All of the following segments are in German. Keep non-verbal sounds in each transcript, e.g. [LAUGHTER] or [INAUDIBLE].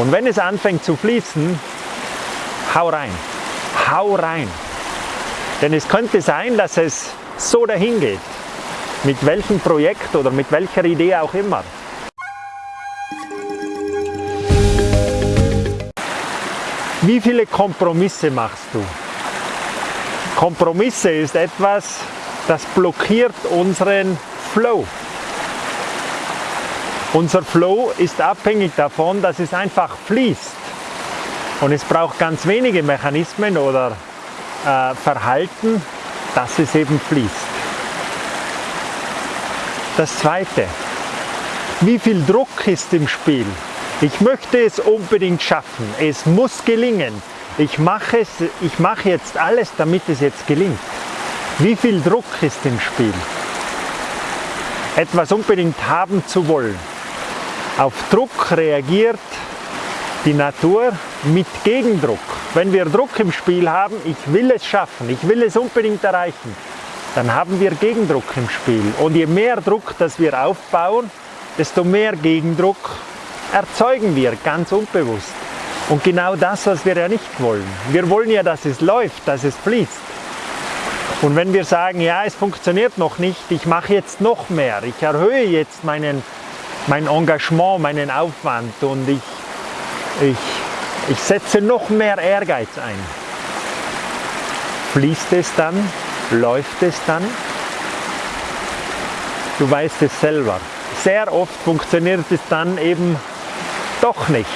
Und wenn es anfängt zu fließen, hau rein, hau rein. Denn es könnte sein, dass es so dahin geht, mit welchem Projekt oder mit welcher Idee auch immer. Wie viele Kompromisse machst du? Kompromisse ist etwas, das blockiert unseren Flow. Unser Flow ist abhängig davon, dass es einfach fließt. Und es braucht ganz wenige Mechanismen oder äh, Verhalten, dass es eben fließt. Das zweite, wie viel Druck ist im Spiel? Ich möchte es unbedingt schaffen, es muss gelingen. Ich mache, es, ich mache jetzt alles, damit es jetzt gelingt. Wie viel Druck ist im Spiel? Etwas unbedingt haben zu wollen. Auf Druck reagiert die Natur mit Gegendruck. Wenn wir Druck im Spiel haben, ich will es schaffen, ich will es unbedingt erreichen, dann haben wir Gegendruck im Spiel. Und je mehr Druck, das wir aufbauen, desto mehr Gegendruck erzeugen wir ganz unbewusst. Und genau das, was wir ja nicht wollen. Wir wollen ja, dass es läuft, dass es fließt. Und wenn wir sagen, ja, es funktioniert noch nicht, ich mache jetzt noch mehr, ich erhöhe jetzt meinen mein Engagement, meinen Aufwand und ich, ich, ich setze noch mehr Ehrgeiz ein. Fließt es dann? Läuft es dann? Du weißt es selber. Sehr oft funktioniert es dann eben doch nicht,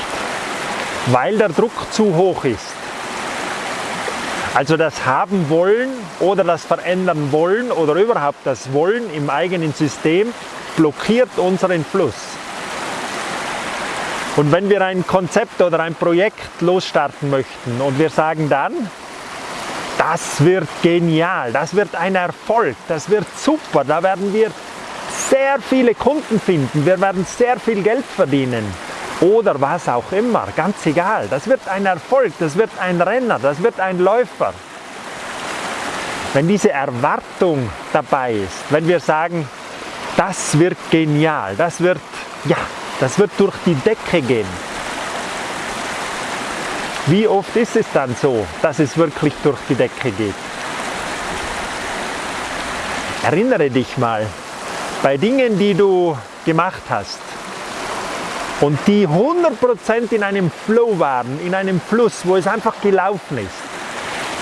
weil der Druck zu hoch ist. Also das Haben wollen oder das Verändern wollen oder überhaupt das Wollen im eigenen System blockiert unseren Fluss. Und wenn wir ein Konzept oder ein Projekt losstarten möchten und wir sagen dann, das wird genial, das wird ein Erfolg, das wird super, da werden wir sehr viele Kunden finden, wir werden sehr viel Geld verdienen oder was auch immer, ganz egal. Das wird ein Erfolg, das wird ein Renner, das wird ein Läufer. Wenn diese Erwartung dabei ist, wenn wir sagen, das wird genial, das wird, ja, das wird durch die Decke gehen. Wie oft ist es dann so, dass es wirklich durch die Decke geht? Erinnere dich mal, bei Dingen, die du gemacht hast und die 100% in einem Flow waren, in einem Fluss, wo es einfach gelaufen ist,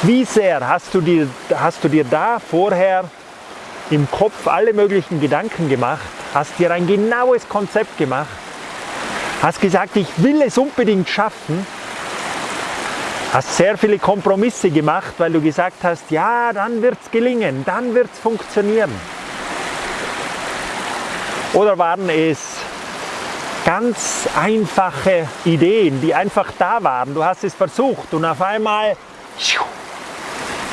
wie sehr hast du dir, hast du dir da vorher im Kopf alle möglichen Gedanken gemacht, hast dir ein genaues Konzept gemacht, hast gesagt, ich will es unbedingt schaffen, hast sehr viele Kompromisse gemacht, weil du gesagt hast, ja, dann wird es gelingen, dann wird es funktionieren. Oder waren es ganz einfache Ideen, die einfach da waren, du hast es versucht und auf einmal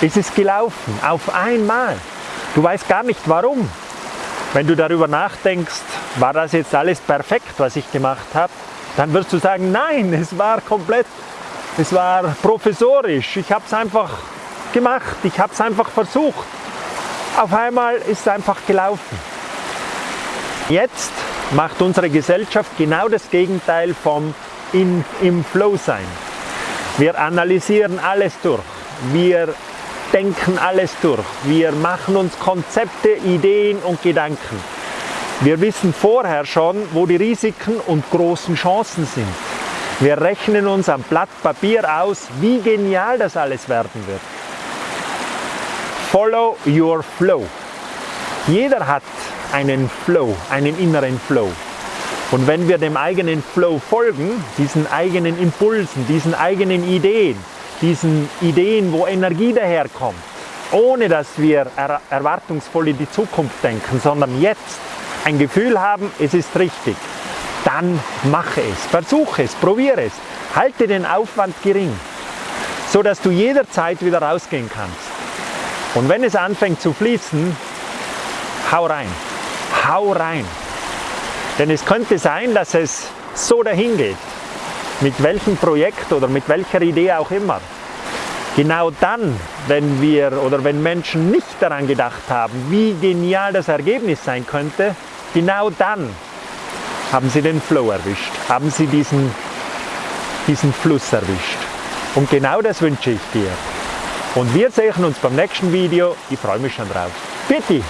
ist es gelaufen, auf einmal. Du weißt gar nicht warum. Wenn du darüber nachdenkst, war das jetzt alles perfekt, was ich gemacht habe, dann wirst du sagen, nein, [LAUGHS] es war komplett, es war professorisch. Ich habe es einfach gemacht, ich habe es einfach versucht. Auf einmal ist es einfach gelaufen. Jetzt macht unsere Gesellschaft genau das Gegenteil vom in, im Flow sein. Wir analysieren alles durch. Wir denken alles durch. Wir machen uns Konzepte, Ideen und Gedanken. Wir wissen vorher schon, wo die Risiken und großen Chancen sind. Wir rechnen uns am Blatt Papier aus, wie genial das alles werden wird. Follow your flow. Jeder hat einen Flow, einen inneren Flow. Und wenn wir dem eigenen Flow folgen, diesen eigenen Impulsen, diesen eigenen Ideen, diesen Ideen, wo Energie daherkommt, ohne dass wir er erwartungsvoll in die Zukunft denken, sondern jetzt ein Gefühl haben, es ist richtig, dann mache es, versuche es, probiere es, halte den Aufwand gering, so dass du jederzeit wieder rausgehen kannst. Und wenn es anfängt zu fließen, hau rein, hau rein. Denn es könnte sein, dass es so dahin geht, mit welchem Projekt oder mit welcher Idee auch immer. Genau dann, wenn wir oder wenn Menschen nicht daran gedacht haben, wie genial das Ergebnis sein könnte, genau dann haben sie den Flow erwischt, haben sie diesen diesen Fluss erwischt. Und genau das wünsche ich dir. Und wir sehen uns beim nächsten Video. Ich freue mich schon drauf. Bitte!